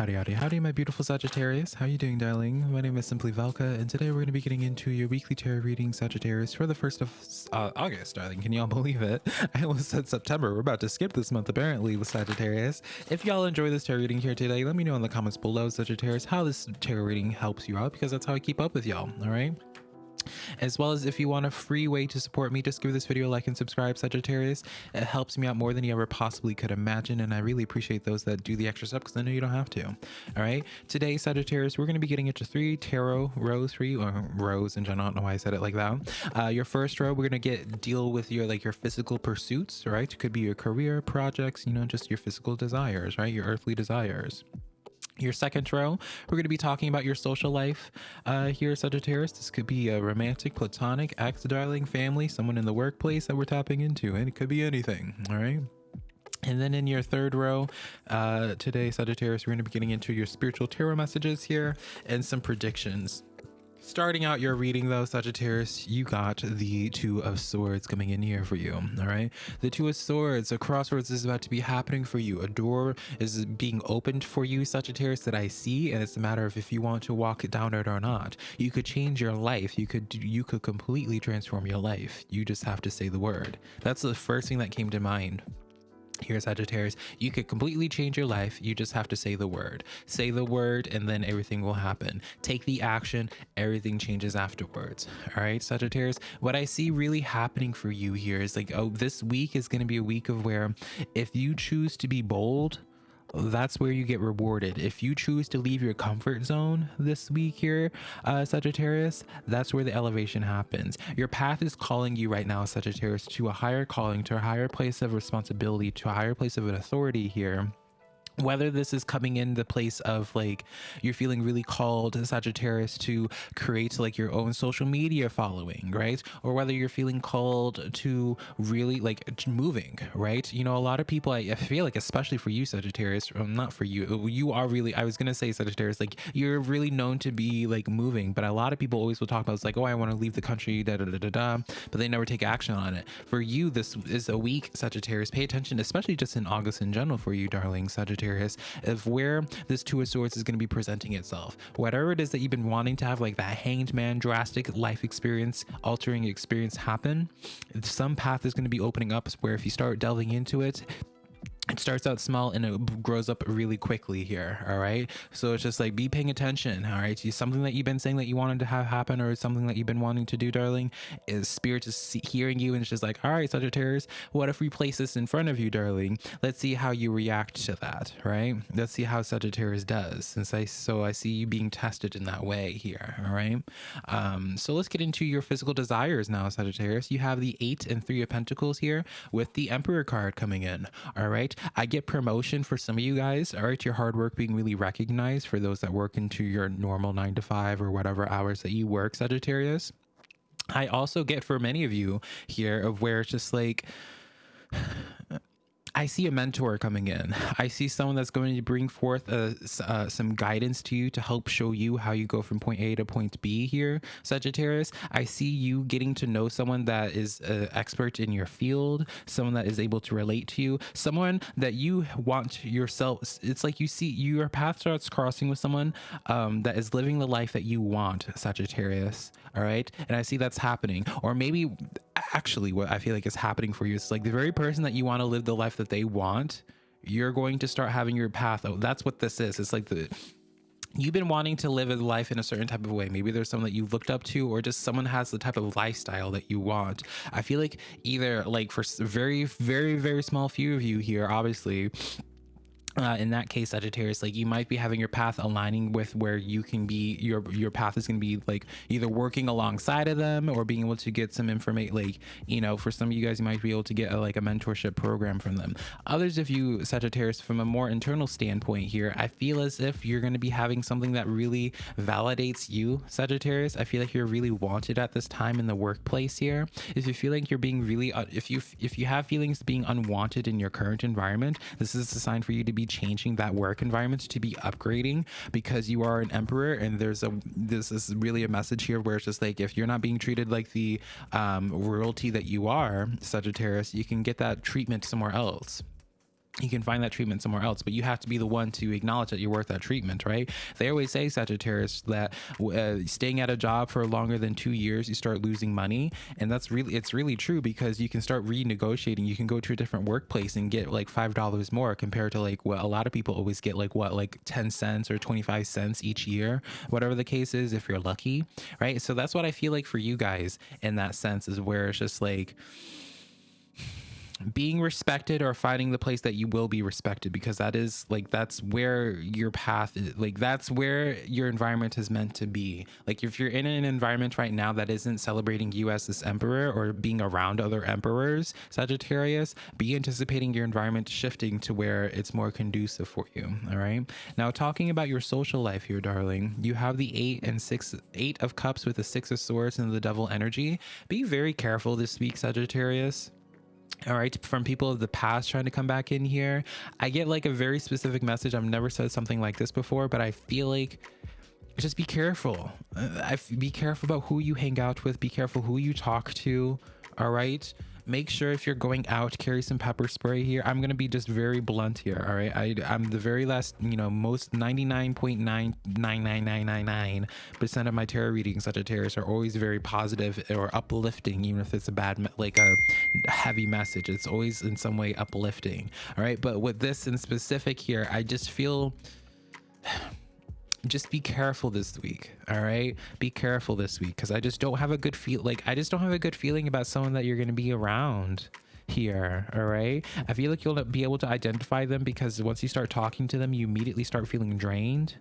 Howdy, howdy, howdy, my beautiful Sagittarius. How are you doing, darling? My name is Simply Velka, and today we're going to be getting into your weekly tarot reading, Sagittarius, for the 1st of uh, August, darling. Can y'all believe it? I almost said September. We're about to skip this month, apparently, with Sagittarius. If y'all enjoy this tarot reading here today, let me know in the comments below, Sagittarius, how this tarot reading helps you out, because that's how I keep up with y'all, all right? As well as if you want a free way to support me just give this video a like and subscribe sagittarius. It helps me out more than you ever possibly could imagine and i really appreciate those that do the extra stuff because i know you don't have to. All right? Today sagittarius we're going to be getting into three tarot rows for you or rows in general i don't know why i said it like that. Uh, your first row we're going to get deal with your like your physical pursuits right? It could be your career projects you know just your physical desires right? Your earthly desires your second row, we're going to be talking about your social life uh, here, Sagittarius. This could be a romantic, platonic, ex darling, family, someone in the workplace that we're tapping into, and it could be anything. All right. And then in your third row, uh, today, Sagittarius, we're going to be getting into your spiritual tarot messages here and some predictions. Starting out your reading though, Sagittarius, you got the Two of Swords coming in here for you, all right? The Two of Swords, a crossroads is about to be happening for you. A door is being opened for you, Sagittarius, that I see, and it's a matter of if you want to walk down it or not. You could change your life. You could you could completely transform your life. You just have to say the word. That's the first thing that came to mind here sagittarius you could completely change your life. You just have to say the word. Say the word and then everything will happen. Take the action everything changes afterwards. All right sagittarius what i see really happening for you here is like oh this week is going to be a week of where if you choose to be bold that's where you get rewarded. If you choose to leave your comfort zone this week here, uh, Sagittarius, that's where the elevation happens. Your path is calling you right now, Sagittarius, to a higher calling, to a higher place of responsibility, to a higher place of an authority here whether this is coming in the place of like you're feeling really called Sagittarius to create like your own social media following, right? Or whether you're feeling called to really like moving, right? You know, a lot of people, I, I feel like, especially for you, Sagittarius, well, not for you, uh, you are really, I was going to say Sagittarius, like you're really known to be like moving, but a lot of people always will talk about it's like, oh, I want to leave the country, da da da da da, but they never take action on it. For you, this is a week, Sagittarius. Pay attention, especially just in August in general for you, darling Sagittarius of where this Two of Swords is going to be presenting itself. Whatever it is that you've been wanting to have, like that hanged man, drastic life experience, altering experience happen, some path is going to be opening up where if you start delving into it, it starts out small and it grows up really quickly here all right so it's just like be paying attention all right something that you've been saying that you wanted to have happen or something that you've been wanting to do darling is spirit is hearing you and it's just like all right sagittarius what if we place this in front of you darling? Let's see how you react to that right? Let's see how sagittarius does since i so i see you being tested in that way here all right um so let's get into your physical desires now sagittarius. You have the eight and three of pentacles here with the emperor card coming in all right I get promotion for some of you guys. All right, your hard work being really recognized for those that work into your normal nine to five or whatever hours that you work, Sagittarius. I also get for many of you here of where it's just like I see a mentor coming in. I see someone that's going to bring forth uh, uh, some guidance to you to help show you how you go from point A to point B here, Sagittarius. I see you getting to know someone that is an expert in your field, someone that is able to relate to you, someone that you want yourself. It's like you see your path starts crossing with someone um, that is living the life that you want, Sagittarius. All right. And I see that's happening. Or maybe actually what I feel like is happening for you is like the very person that you want to live the life that they want, you're going to start having your path. Oh, that's what this is. It's like the you've been wanting to live a life in a certain type of way. Maybe there's someone that you've looked up to, or just someone has the type of lifestyle that you want. I feel like either like for very, very, very small few of you here, obviously, uh, in that case sagittarius like you might be having your path aligning with where you can be your your path is going to be like either working alongside of them or being able to get some information like you know for some of you guys you might be able to get a, like a mentorship program from them. Others if you sagittarius from a more internal standpoint here i feel as if you're going to be having something that really validates you sagittarius. I feel like you're really wanted at this time in the workplace here. If you feel like you're being really uh, if you if you have feelings being unwanted in your current environment this is a sign for you to be be changing that work environment to be upgrading because you are an emperor and there's a this is really a message here where it's just like if you're not being treated like the um, royalty that you are Sagittarius you can get that treatment somewhere else you can find that treatment somewhere else, but you have to be the one to acknowledge that you're worth that treatment, right? They always say, Sagittarius, that uh, staying at a job for longer than two years, you start losing money. And that's really, it's really true because you can start renegotiating. You can go to a different workplace and get like $5 more compared to like what a lot of people always get, like what, like 10 cents or 25 cents each year, whatever the case is, if you're lucky, right? So that's what I feel like for you guys in that sense is where it's just like, being respected or finding the place that you will be respected because that is like that's where your path is like that's where your environment is meant to be. Like if you're in an environment right now that isn't celebrating you as this emperor or being around other emperors sagittarius be anticipating your environment shifting to where it's more conducive for you all right? Now talking about your social life here darling you have the eight and six eight of cups with the six of swords and the devil energy. Be very careful this week sagittarius all right from people of the past trying to come back in here. I get like a very specific message. I've never said something like this before but i feel like just be careful. Uh, be careful about who you hang out with. Be careful who you talk to. All right make sure if you're going out carry some pepper spray here. I'm gonna be just very blunt here all right? I, i'm the very last you know most 99.99999 percent of my tarot readings Such a sagittarius are always very positive or uplifting even if it's a bad like a heavy message. It's always in some way uplifting all right? But with this in specific here i just feel just be careful this week all right? Be careful this week because i just don't have a good feel like i just don't have a good feeling about someone that you're going to be around here all right? I feel like you'll be able to identify them because once you start talking to them you immediately start feeling drained.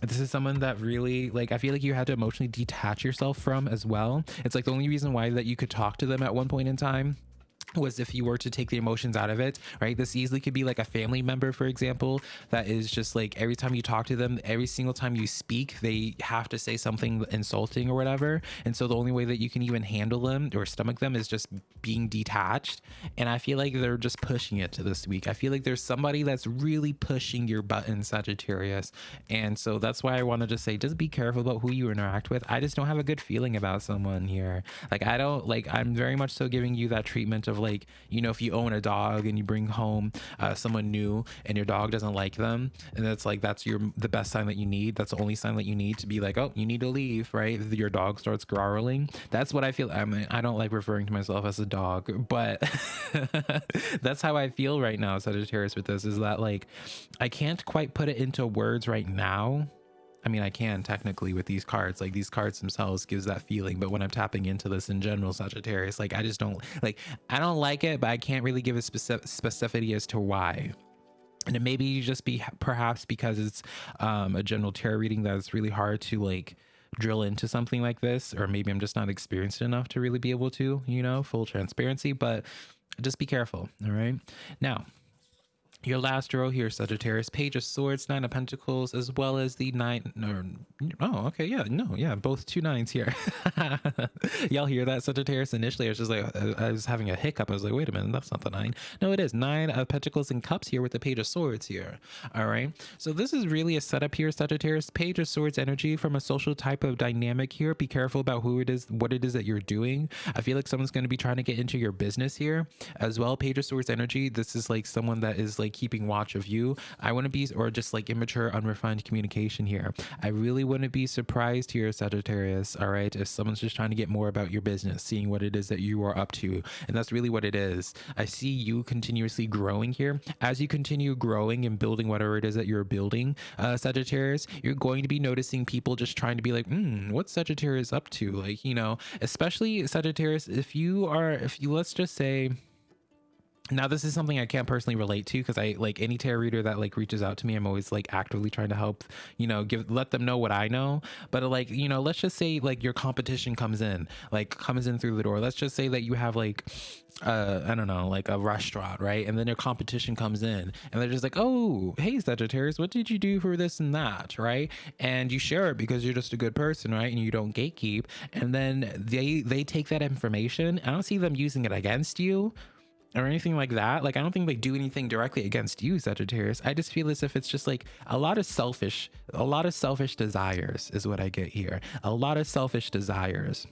This is someone that really like i feel like you had to emotionally detach yourself from as well. It's like the only reason why that you could talk to them at one point in time was if you were to take the emotions out of it, right? This easily could be like a family member, for example, that is just like every time you talk to them, every single time you speak, they have to say something insulting or whatever. And so the only way that you can even handle them or stomach them is just being detached. And I feel like they're just pushing it to this week. I feel like there's somebody that's really pushing your button, Sagittarius. And so that's why I wanted to say, just be careful about who you interact with. I just don't have a good feeling about someone here. Like, I don't like, I'm very much so giving you that treatment of like you know if you own a dog and you bring home uh, someone new and your dog doesn't like them and that's like that's your the best sign that you need. That's the only sign that you need to be like oh you need to leave right? Your dog starts growling. That's what i feel i mean i don't like referring to myself as a dog but that's how i feel right now sagittarius with this is that like i can't quite put it into words right now I mean, I can technically with these cards, like these cards themselves gives that feeling. But when I'm tapping into this in general, Sagittarius, like I just don't like, I don't like it, but I can't really give a specific specificity as to why. And it maybe just be perhaps because it's um, a general tarot reading that's really hard to like drill into something like this, or maybe I'm just not experienced enough to really be able to, you know, full transparency. But just be careful. All right. Now, your last row here, Sagittarius, Page of Swords, Nine of Pentacles, as well as the nine. Or, oh, okay, yeah, no, yeah, both two nines here. Y'all hear that, Sagittarius? Initially, I was just like, I was having a hiccup. I was like, wait a minute, that's not the nine. No, it is nine of Pentacles and Cups here with the Page of Swords here. All right, so this is really a setup here, Sagittarius. Page of Swords energy from a social type of dynamic here. Be careful about who it is, what it is that you're doing. I feel like someone's going to be trying to get into your business here as well. Page of Swords energy. This is like someone that is like keeping watch of you. I wouldn't be, or just like immature, unrefined communication here. I really wouldn't be surprised here, Sagittarius, all right, if someone's just trying to get more about your business, seeing what it is that you are up to. And that's really what it is. I see you continuously growing here. As you continue growing and building whatever it is that you're building, uh, Sagittarius, you're going to be noticing people just trying to be like, hmm, what's Sagittarius up to? Like, you know, especially Sagittarius, if you are, if you, let's just say, now this is something i can't personally relate to because i like any tarot reader that like reaches out to me i'm always like actively trying to help you know give let them know what i know. But like you know let's just say like your competition comes in like comes in through the door. Let's just say that you have like uh i don't know like a restaurant right? And then your competition comes in and they're just like oh hey sagittarius what did you do for this and that? Right? And you share it because you're just a good person right? And you don't gatekeep. And then they they take that information i don't see them using it against you or anything like that. Like, I don't think they do anything directly against you, Sagittarius. I just feel as if it's just like a lot of selfish, a lot of selfish desires is what I get here. A lot of selfish desires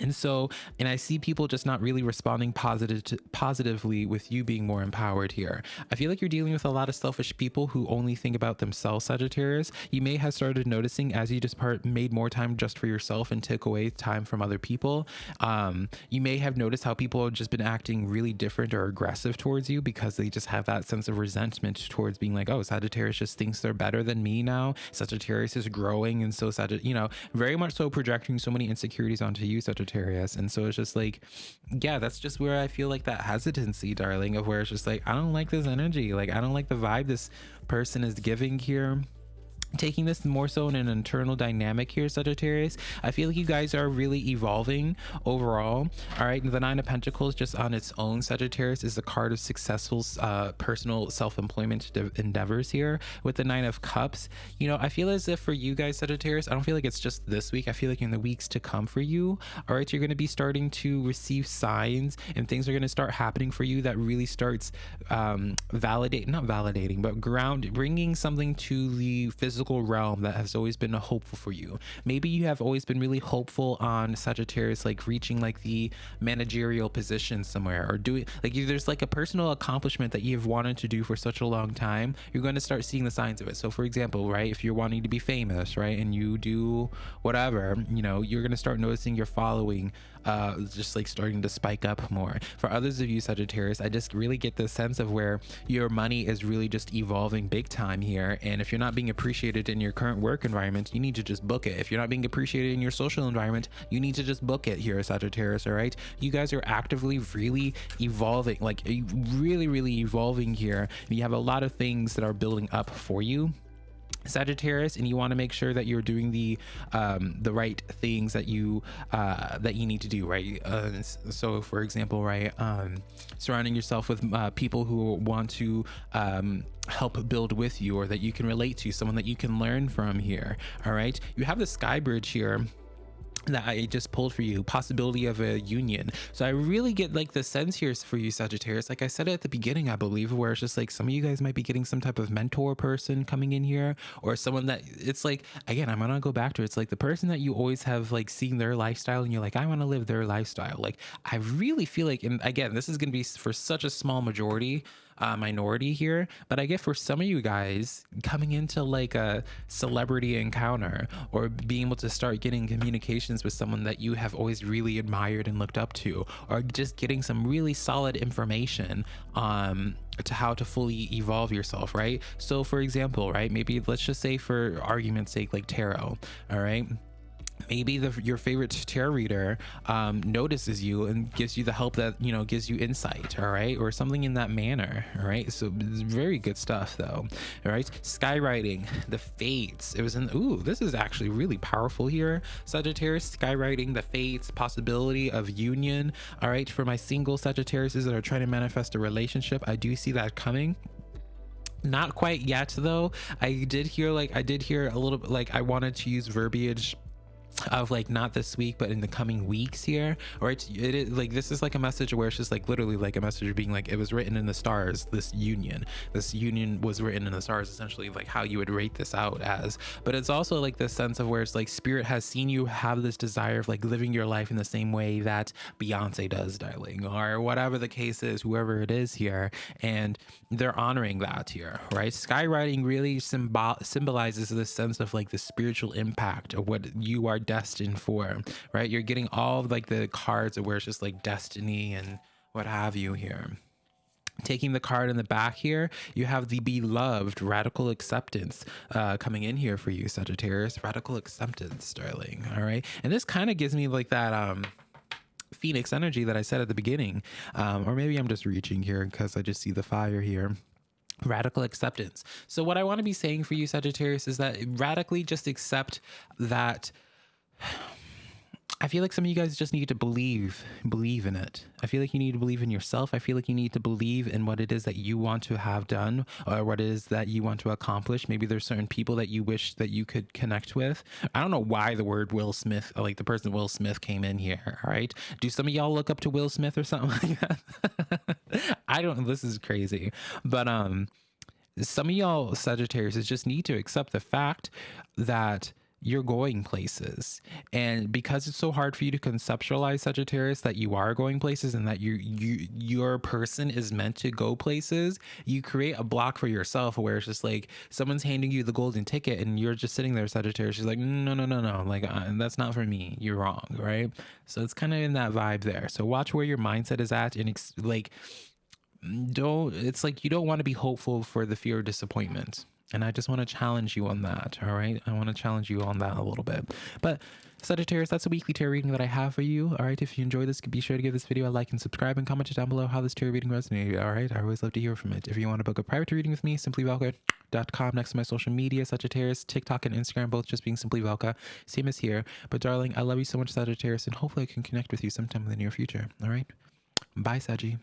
and so and i see people just not really responding positive to, positively with you being more empowered here. I feel like you're dealing with a lot of selfish people who only think about themselves sagittarius. You may have started noticing as you just part made more time just for yourself and took away time from other people. Um, you may have noticed how people have just been acting really different or aggressive towards you because they just have that sense of resentment towards being like oh sagittarius just thinks they're better than me now. Sagittarius is growing. And so sagittarius you know very much so projecting so many insecurities onto you such Sagittarius. And so it's just like, yeah, that's just where I feel like that hesitancy, darling, of where it's just like, I don't like this energy. Like, I don't like the vibe this person is giving here taking this more so in an internal dynamic here sagittarius i feel like you guys are really evolving overall. All right the nine of pentacles just on its own sagittarius is the card of successful uh, personal self-employment endeavors here with the nine of cups. You know i feel as if for you guys sagittarius i don't feel like it's just this week. I feel like in the weeks to come for you all right you're going to be starting to receive signs and things are going to start happening for you that really starts um validate not validating but ground bringing something to the physical physical realm that has always been hopeful for you. Maybe you have always been really hopeful on Sagittarius, like reaching like the managerial position somewhere or doing like there's like a personal accomplishment that you've wanted to do for such a long time. You're going to start seeing the signs of it. So, for example, right, if you're wanting to be famous, right, and you do whatever, you know, you're going to start noticing your following uh, just like starting to spike up more. For others of you Sagittarius, I just really get the sense of where your money is really just evolving big time here. And if you're not being appreciated in your current work environment, you need to just book it. If you're not being appreciated in your social environment, you need to just book it here, Sagittarius. All right. You guys are actively really evolving, like really, really evolving here. You have a lot of things that are building up for you Sagittarius, and you want to make sure that you're doing the um, the right things that you uh, that you need to do, right? Uh, so, for example, right, um, surrounding yourself with uh, people who want to um, help build with you, or that you can relate to, someone that you can learn from here. All right, you have the Sky Bridge here that I just pulled for you, possibility of a union. So I really get like the sense here for you, Sagittarius. Like I said at the beginning, I believe, where it's just like some of you guys might be getting some type of mentor person coming in here, or someone that it's like again, I'm gonna go back to it. it's like the person that you always have like seen their lifestyle, and you're like, I want to live their lifestyle. Like I really feel like, and again, this is gonna be for such a small majority uh, minority here, but I get for some of you guys coming into like a celebrity encounter or being able to start getting communications with someone that you have always really admired and looked up to, or just getting some really solid information um, to how to fully evolve yourself, right? So, for example, right, maybe let's just say for argument's sake, like tarot, all right? Maybe the, your favorite tarot reader um, notices you and gives you the help that you know gives you insight all right? Or something in that manner all right? So very good stuff though all right? Skywriting the fates. It was in ooh this is actually really powerful here sagittarius. Skywriting the fates possibility of union all right? For my single sagittariuses that are trying to manifest a relationship i do see that coming. Not quite yet though. I did hear like i did hear a little bit like i wanted to use verbiage of like not this week but in the coming weeks here or it's it is like this is like a message where it's just like literally like a message being like it was written in the stars this union. This union was written in the stars essentially like how you would rate this out as. But it's also like this sense of where it's like spirit has seen you have this desire of like living your life in the same way that beyonce does darling or whatever the case is whoever it is here and they're honoring that here right? Skywriting really symbol symbolizes this sense of like the spiritual impact of what you are destined for, right? You're getting all like the cards where it's just like destiny and what have you here. Taking the card in the back here, you have the beloved radical acceptance uh, coming in here for you, Sagittarius. Radical acceptance, darling. All right. And this kind of gives me like that um phoenix energy that I said at the beginning. Um, or maybe I'm just reaching here because I just see the fire here radical acceptance. So what I want to be saying for you Sagittarius is that radically just accept that I feel like some of you guys just need to believe, believe in it. I feel like you need to believe in yourself. I feel like you need to believe in what it is that you want to have done or what it is that you want to accomplish. Maybe there's certain people that you wish that you could connect with. I don't know why the word Will Smith, like the person Will Smith came in here. All right. Do some of y'all look up to Will Smith or something like that? I don't, this is crazy. But, um, some of y'all Sagittarius just need to accept the fact that you're going places. And because it's so hard for you to conceptualize sagittarius that you are going places and that you you your person is meant to go places you create a block for yourself where it's just like someone's handing you the golden ticket and you're just sitting there sagittarius she's like no no no no like uh, that's not for me. You're wrong right? So it's kind of in that vibe there. So watch where your mindset is at and like don't it's like you don't want to be hopeful for the fear of disappointment and I just want to challenge you on that. All right. I want to challenge you on that a little bit. But Sagittarius, that's a weekly tarot reading that I have for you. All right. If you enjoy this, be sure to give this video a like and subscribe and comment down below how this tarot reading resonated. All right. I always love to hear from it. If you want to book a private reading with me, simply simplyvelka.com next to my social media, Sagittarius, TikTok, and Instagram, both just being Simply Velka. Same as here. But darling, I love you so much, Sagittarius, and hopefully I can connect with you sometime in the near future. All right. Bye, Saggy.